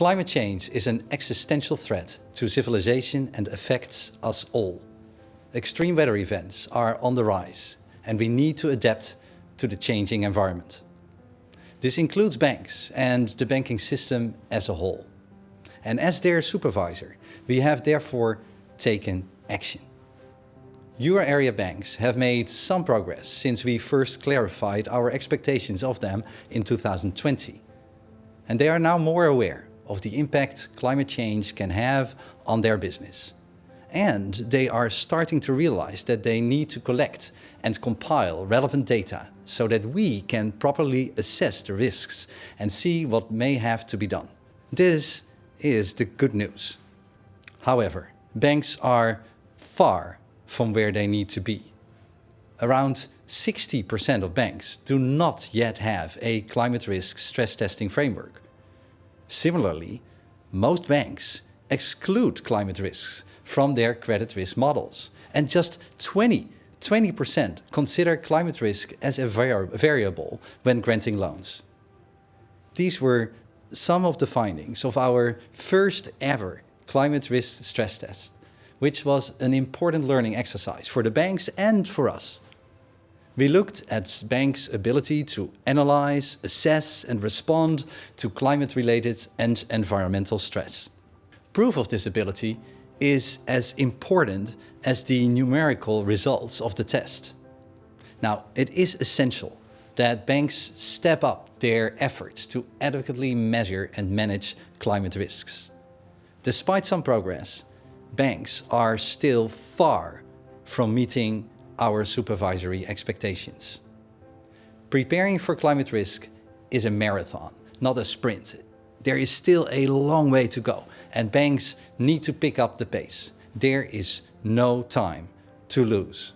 Climate change is an existential threat to civilization and affects us all. Extreme weather events are on the rise and we need to adapt to the changing environment. This includes banks and the banking system as a whole. And as their supervisor, we have therefore taken action. Euro area banks have made some progress since we first clarified our expectations of them in 2020. And they are now more aware of the impact climate change can have on their business. And they are starting to realize that they need to collect and compile relevant data so that we can properly assess the risks and see what may have to be done. This is the good news. However, banks are far from where they need to be. Around 60% of banks do not yet have a climate risk stress testing framework. Similarly, most banks exclude climate risks from their credit risk models and just 20 20% consider climate risk as a variable when granting loans. These were some of the findings of our first ever climate risk stress test which was an important learning exercise for the banks and for us. We looked at banks' ability to analyze, assess and respond to climate-related and environmental stress. Proof of this ability is as important as the numerical results of the test. Now, it is essential that banks step up their efforts to adequately measure and manage climate risks. Despite some progress, banks are still far from meeting our supervisory expectations. Preparing for climate risk is a marathon, not a sprint. There is still a long way to go and banks need to pick up the pace. There is no time to lose.